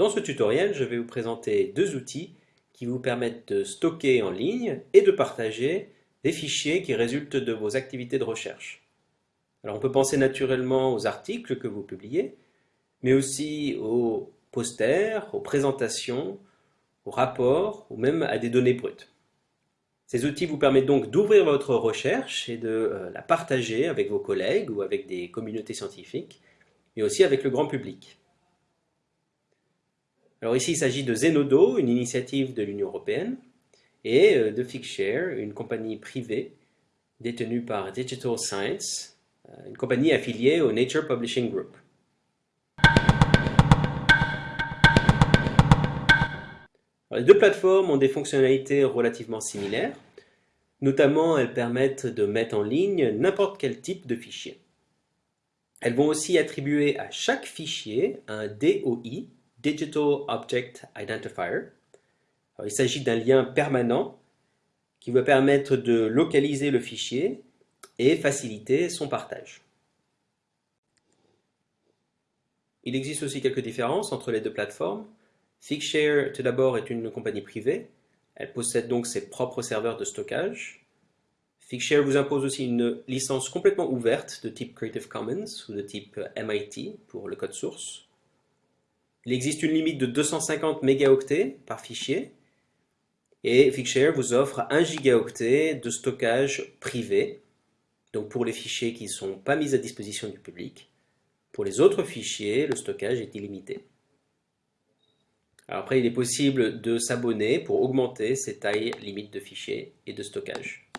Dans ce tutoriel, je vais vous présenter deux outils qui vous permettent de stocker en ligne et de partager des fichiers qui résultent de vos activités de recherche. Alors on peut penser naturellement aux articles que vous publiez, mais aussi aux posters, aux présentations, aux rapports ou même à des données brutes. Ces outils vous permettent donc d'ouvrir votre recherche et de euh, la partager avec vos collègues ou avec des communautés scientifiques, mais aussi avec le grand public. Alors ici, il s'agit de Zenodo, une initiative de l'Union européenne, et euh, de Figshare, une compagnie privée détenue par Digital Science, euh, une compagnie affiliée au Nature Publishing Group. Les deux plateformes ont des fonctionnalités relativement similaires. Notamment, elles permettent de mettre en ligne n'importe quel type de fichier. Elles vont aussi attribuer à chaque fichier un DOI, Digital Object Identifier. il s'agit d'un lien permanent qui va permettre de localiser le fichier et faciliter son partage. Il existe aussi quelques différences entre les deux plateformes. Figshare, tout d'abord, est une compagnie privée. Elle possède donc ses propres serveurs de stockage. Figshare vous impose aussi une licence complètement ouverte de type Creative Commons ou de type MIT pour le code source. Il existe une limite de 250 mégaoctets par fichier et Figshare vous offre 1 gigaoctet de stockage privé, donc pour les fichiers qui ne sont pas mis à disposition du public. Pour les autres fichiers, le stockage est illimité. Après, il est possible de s'abonner pour augmenter ces tailles limites de fichiers et de stockage.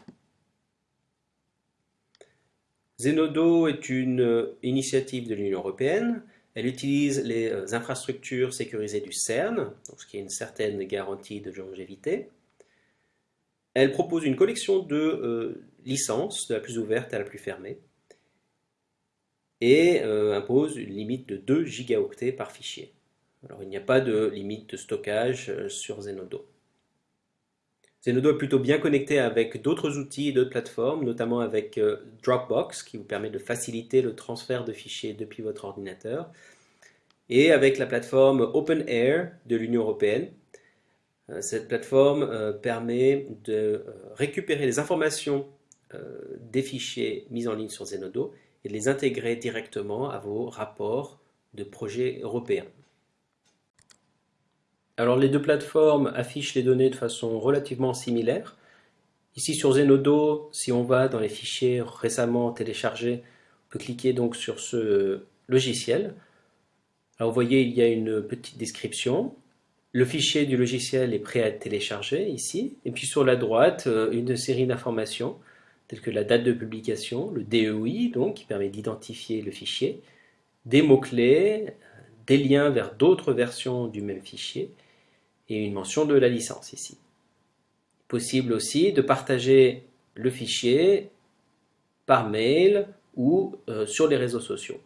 Zenodo est une initiative de l'Union européenne elle utilise les infrastructures sécurisées du CERN, ce qui est une certaine garantie de longévité. Elle propose une collection de euh, licences, de la plus ouverte à la plus fermée, et euh, impose une limite de 2 gigaoctets par fichier. Alors il n'y a pas de limite de stockage sur Zenodo. Zenodo est plutôt bien connecté avec d'autres outils et d'autres plateformes, notamment avec euh, Dropbox, qui vous permet de faciliter le transfert de fichiers depuis votre ordinateur, et avec la plateforme OpenAir de l'Union européenne. Euh, cette plateforme euh, permet de récupérer les informations des fichiers mis en ligne sur Zenodo et de les intégrer directement à vos rapports de projets européens. Alors les deux plateformes affichent les données de façon relativement similaire. Ici sur Zenodo, si on va dans les fichiers récemment téléchargés, on peut cliquer donc sur ce logiciel. Alors vous voyez, il y a une petite description. Le fichier du logiciel est prêt à être téléchargé ici. Et puis sur la droite, euh, une série d'informations telles que la date de publication, le DEI, donc, qui permet d'identifier le fichier, des mots-clés, des liens vers d'autres versions du même fichier, et une mention de la licence ici. Possible aussi de partager le fichier par mail ou euh, sur les réseaux sociaux.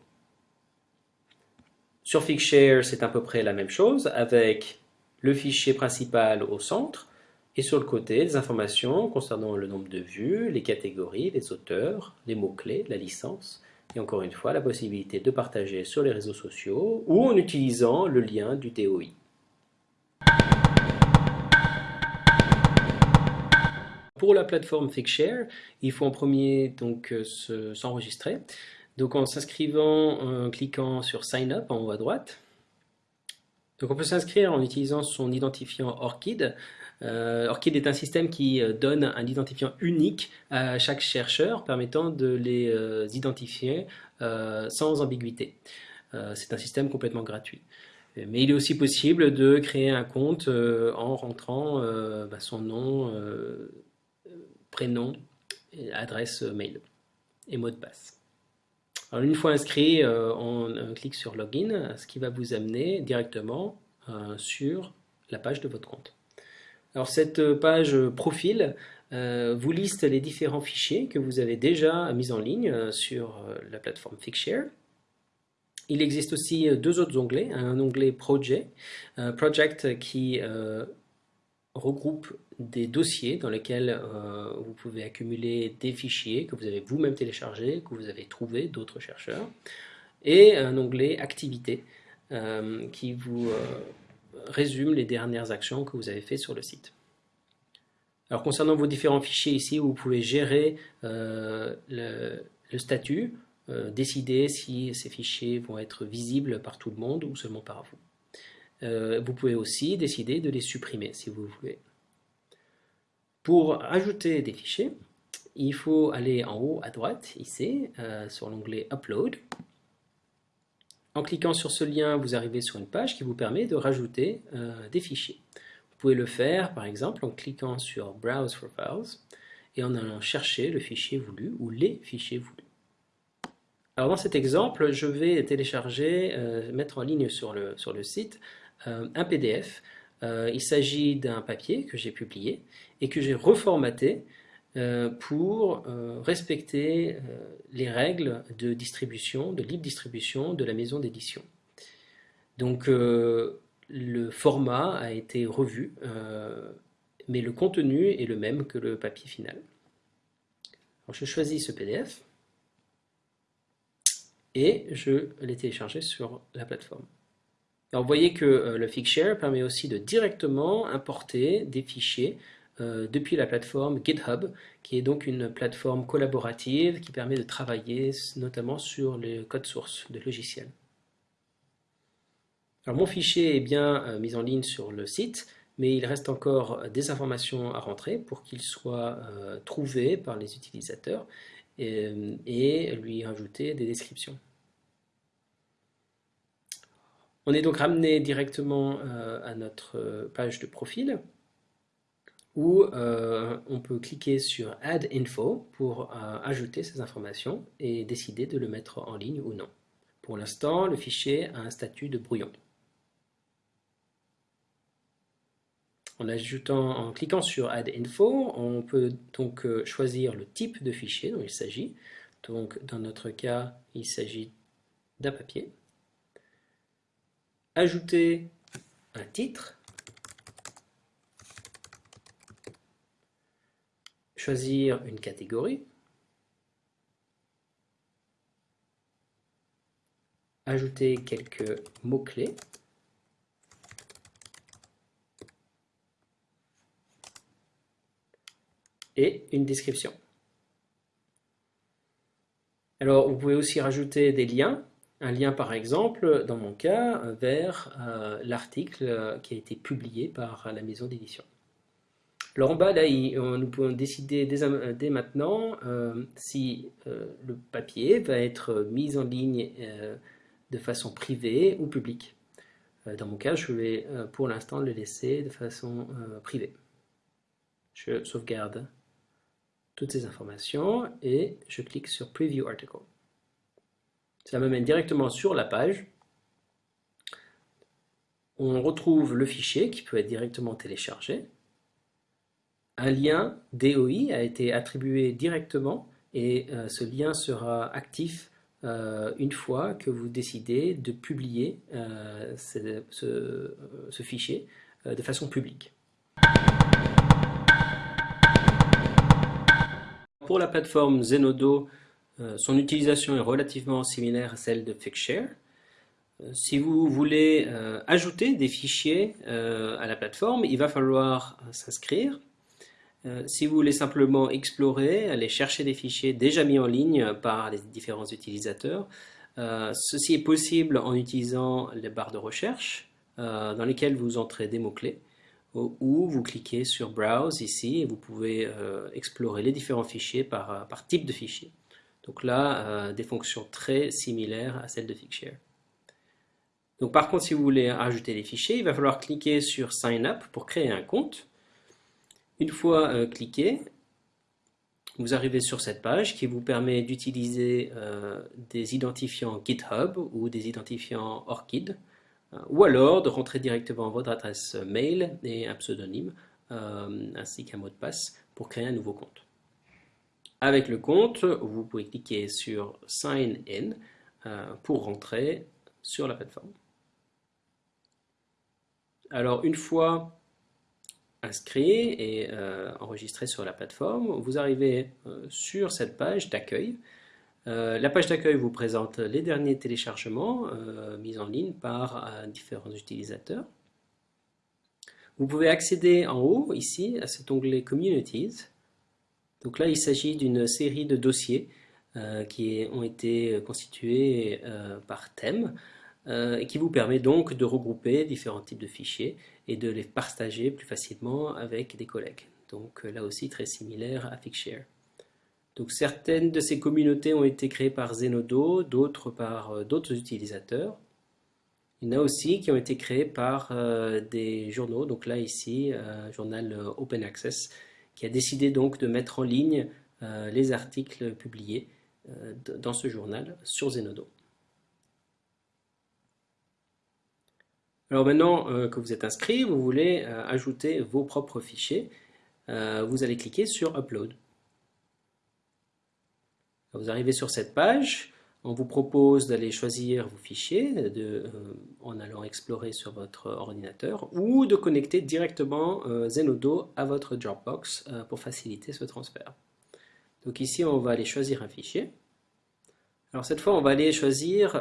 Sur Figshare, c'est à peu près la même chose avec le fichier principal au centre et sur le côté des informations concernant le nombre de vues, les catégories, les auteurs, les mots-clés, la licence et encore une fois la possibilité de partager sur les réseaux sociaux ou en utilisant le lien du DOI. Pour la plateforme Figshare, il faut en premier donc euh, s'enregistrer. Donc en s'inscrivant, en cliquant sur Sign Up en haut à droite. Donc on peut s'inscrire en utilisant son identifiant ORCID. Euh, ORCID est un système qui euh, donne un identifiant unique à chaque chercheur, permettant de les identifier sans ambiguïté. C'est un système complètement gratuit. Mais il est aussi possible de créer un compte en rentrant bah, son nom, prénom, adresse mail et mot de passe. Une fois inscrit, euh, on, clique sur Login, ce qui va vous amener directement euh, sur la page de votre compte. Alors cette page profil euh, vous liste les différents fichiers que vous avez déjà mis en ligne sur la plateforme Figshare. Il existe aussi deux autres onglets, un onglet Project, Project qui regroupe des dossiers dans lesquels euh, vous pouvez accumuler des fichiers que vous avez vous-même téléchargés, que vous avez trouvés d'autres chercheurs, et un onglet Activités euh, qui vous résume les dernières actions que vous avez faites sur le site. Alors concernant vos différents fichiers ici, vous pouvez gérer le, le, statut, décider si ces fichiers vont être visibles par tout le monde ou seulement par vous. Euh, vous pouvez aussi décider de les supprimer si vous voulez. Pour ajouter des fichiers, il faut aller en haut à droite, ici, euh, sur l'onglet Upload. En cliquant sur ce lien, vous arrivez sur une page qui vous permet de rajouter euh, des fichiers. Vous pouvez le faire, par exemple, en cliquant sur Browse for Files et en allant chercher le fichier voulu ou les fichiers voulus. Alors dans cet exemple, je vais télécharger, mettre en ligne sur le, site euh, un PDF. Euh, il s'agit d'un papier que j'ai publié et que j'ai reformaté euh, pour respecter les règles de distribution, de libre distribution de la maison d'édition. Donc le format a été revu, mais le contenu est le même que le papier final. Je choisis ce PDF et je l'ai téléchargé sur la plateforme. Alors, vous voyez que euh, le Figshare permet aussi de directement importer des fichiers euh, depuis la plateforme GitHub, qui est donc une plateforme collaborative qui permet de travailler notamment sur les codes sources de logiciels. Mon fichier est bien euh, mis en ligne sur le site, mais il reste encore des informations à rentrer pour qu'il soit trouvé par les utilisateurs et, lui ajouter des descriptions. On est donc ramené directement euh, à notre euh, page de profil où euh, on peut cliquer sur Add Info pour ajouter ces informations et décider de le mettre en ligne ou non. Pour l'instant, le fichier a un statut de brouillon. En, en cliquant sur Add Info, on peut donc choisir le type de fichier dont il s'agit. Donc dans notre cas, il s'agit d'un papier ajouter un titre, choisir une catégorie, ajouter quelques mots-clés, et une description. Alors, vous pouvez aussi rajouter des liens un lien par exemple, dans mon cas, vers euh, l'article euh, qui a été publié par la maison d'édition. Alors en bas, là, nous pouvons décider dès, maintenant euh, si le papier va être mis en ligne de façon privée ou publique. dans mon cas, je vais pour l'instant le laisser de façon privée. Je sauvegarde toutes ces informations et je clique sur Preview Article. Ça me mène directement sur la page. On retrouve le fichier qui peut être directement téléchargé. Un lien DOI a été attribué directement et euh, ce lien sera actif euh, une fois que vous décidez de publier euh, ce, fichier de façon publique. Pour la plateforme Zenodo, son utilisation est relativement similaire à celle de Figshare. Si vous voulez ajouter des fichiers à la plateforme, il va falloir s'inscrire. Si vous voulez simplement explorer, aller chercher des fichiers déjà mis en ligne par les différents utilisateurs, ceci est possible en utilisant les barres de recherche dans lesquelles vous entrez des mots-clés ou vous cliquez sur Browse ici et vous pouvez explorer les différents fichiers par, type de fichier. Donc là, euh, des fonctions très similaires à celles de Figshare. Donc par contre, si vous voulez ajouter des fichiers, il va falloir cliquer sur Sign Up pour créer un compte. Une fois euh, cliqué, vous arrivez sur cette page qui vous permet d'utiliser euh, des identifiants GitHub ou des identifiants ORCID, ou alors de rentrer directement votre adresse mail et un pseudonyme, ainsi qu'un mot de passe pour créer un nouveau compte. Avec le compte, vous pouvez cliquer sur Sign In euh, pour rentrer sur la plateforme. Alors une fois inscrit et enregistré sur la plateforme, vous arrivez sur cette page d'accueil. la page d'accueil vous présente les derniers téléchargements mis en ligne par différents utilisateurs. Vous pouvez accéder en haut, ici, à cet onglet Communities. Donc là, il s'agit d'une série de dossiers euh, qui ont été constitués euh, par thème euh, et qui vous permet donc de regrouper différents types de fichiers et de les partager plus facilement avec des collègues. Donc là aussi, très similaire à Figshare. Donc certaines de ces communautés ont été créées par Zenodo, d'autres par d'autres utilisateurs. Il y en a aussi qui ont été créés par euh, des journaux, donc là ici, journal euh, Open Access, qui a décidé donc de mettre en ligne euh, les articles publiés dans ce journal sur Zenodo. Alors maintenant que vous êtes inscrit, vous voulez ajouter vos propres fichiers, vous allez cliquer sur Upload. Vous arrivez sur cette page, on vous propose d'aller choisir vos fichiers euh, en allant explorer sur votre ordinateur ou de connecter directement euh, Zenodo à votre Dropbox euh, pour faciliter ce transfert. Donc ici, on va aller choisir un fichier. Alors cette fois, on va aller choisir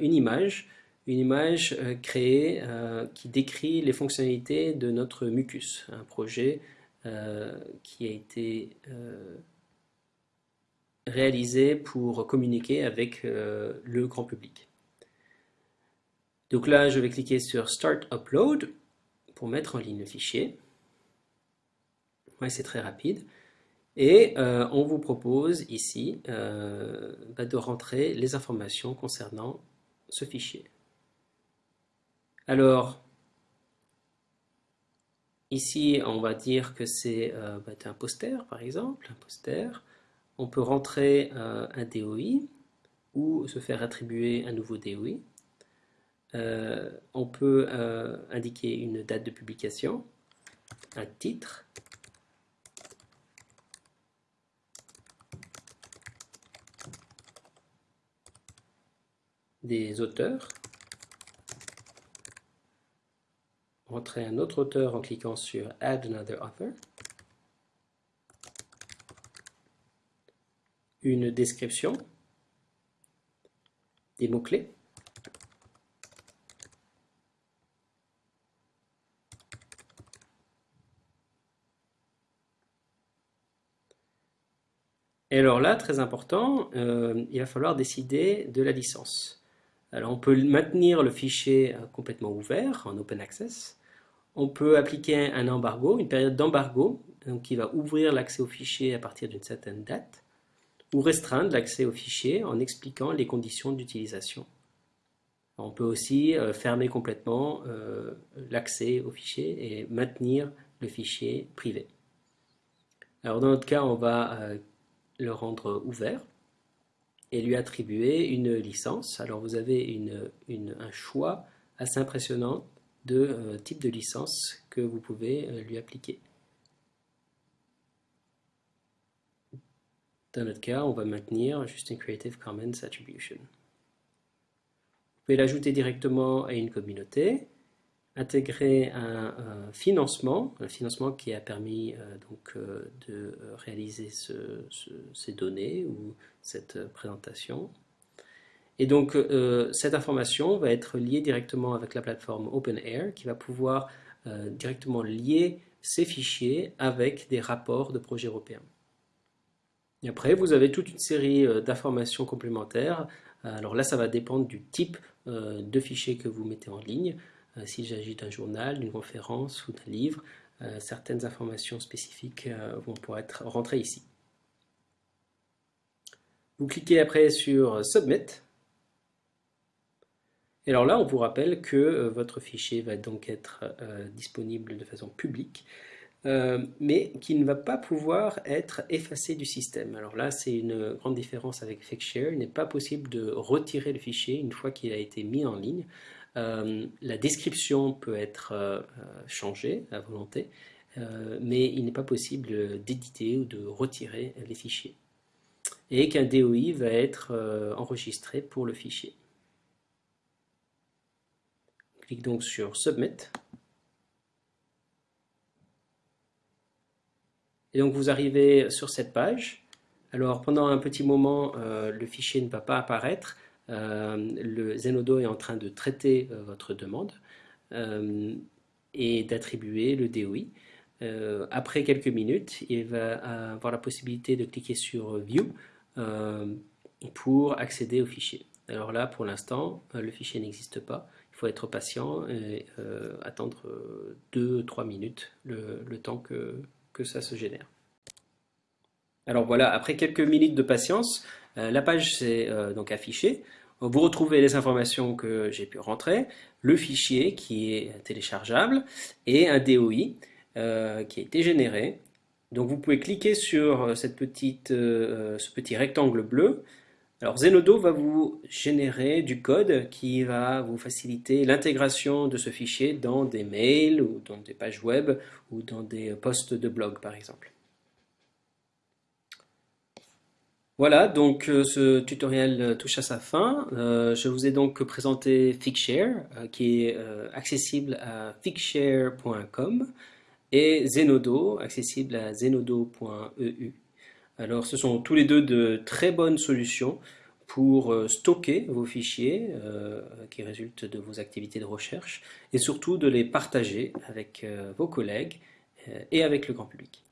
une image, une image créée qui décrit les fonctionnalités de notre Mucus, un projet qui a été réalisé pour communiquer avec euh, le grand public. Donc là, je vais cliquer sur Start Upload pour mettre en ligne le fichier. C'est très rapide. Et euh, on vous propose ici euh, bah, de rentrer les informations concernant ce fichier. Alors, ici, on va dire que c'est bah, un poster, par exemple, un poster. On peut rentrer euh, un DOI ou se faire attribuer un nouveau DOI. Euh, on peut euh, indiquer une date de publication, un titre, des auteurs, rentrer un autre auteur en cliquant sur Add another author, une description, des mots-clés, Et alors là, très important, euh, il va falloir décider de la licence. Alors on peut maintenir le fichier euh, complètement ouvert, en open access. On peut appliquer un embargo, une période d'embargo, qui va ouvrir l'accès au fichier à partir d'une certaine date ou restreindre l'accès au fichier en expliquant les conditions d'utilisation. On peut aussi euh, fermer complètement euh, l'accès au fichier et maintenir le fichier privé. Alors dans notre cas, on va le rendre ouvert et lui attribuer une licence. Alors vous avez un choix assez impressionnant de type de licence que vous pouvez lui appliquer. Dans notre cas, on va maintenir juste une Creative Commons Attribution. Vous pouvez l'ajouter directement à une communauté, intégrer un, financement, un financement qui a permis euh, donc, euh, de réaliser ces données ou cette présentation. Et donc, euh, cette information va être liée directement avec la plateforme OpenAir qui va pouvoir directement lier ces fichiers avec des rapports de projets européens. Et après, vous avez toute une série euh, d'informations complémentaires. Alors là, ça va dépendre du type euh, de fichier que vous mettez en ligne. Euh, s'il s'agit d'un journal, d'une conférence ou d'un livre, certaines informations spécifiques vont pouvoir être rentrées ici. Vous cliquez après sur Submit. Et alors là, on vous rappelle que votre fichier va donc être disponible de façon publique. Euh, mais qui ne va pas pouvoir être effacé du système. Alors là, c'est une grande différence avec Fixshare. Il n'est pas possible de retirer le fichier une fois qu'il a été mis en ligne. Euh, la description peut être euh, changée à volonté, mais il n'est pas possible d'éditer ou de retirer les fichiers. Et qu'un DOI va être enregistré pour le fichier. Clique donc sur Submit. Et donc vous arrivez sur cette page. Alors pendant un petit moment, le fichier ne va pas apparaître. Le Zenodo est en train de traiter votre demande et d'attribuer le DOI. Euh, après quelques minutes, il va avoir la possibilité de cliquer sur View euh, pour accéder au fichier. Alors là, pour l'instant, euh, le fichier n'existe pas. Il faut être patient et attendre 2-3 minutes le, temps que, ça se génère. Alors voilà, après quelques minutes de patience, la page s'est donc affichée. Vous retrouvez les informations que j'ai pu rentrer, le fichier qui est téléchargeable et un DOI. Euh, qui a été généré. Donc vous pouvez cliquer sur euh, euh, ce petit rectangle bleu. Alors Zenodo va vous générer du code qui va vous faciliter l'intégration de ce fichier dans des mails ou dans des pages web ou dans des posts de blog par exemple. Voilà, donc ce tutoriel touche à sa fin. je vous ai donc présenté Figshare, qui est accessible à figshare.com et Zenodo, accessible à zenodo.eu. Alors ce sont tous les deux de très bonnes solutions pour euh, stocker vos fichiers euh, qui résultent de vos activités de recherche et surtout de les partager avec euh, vos collègues et avec le grand public.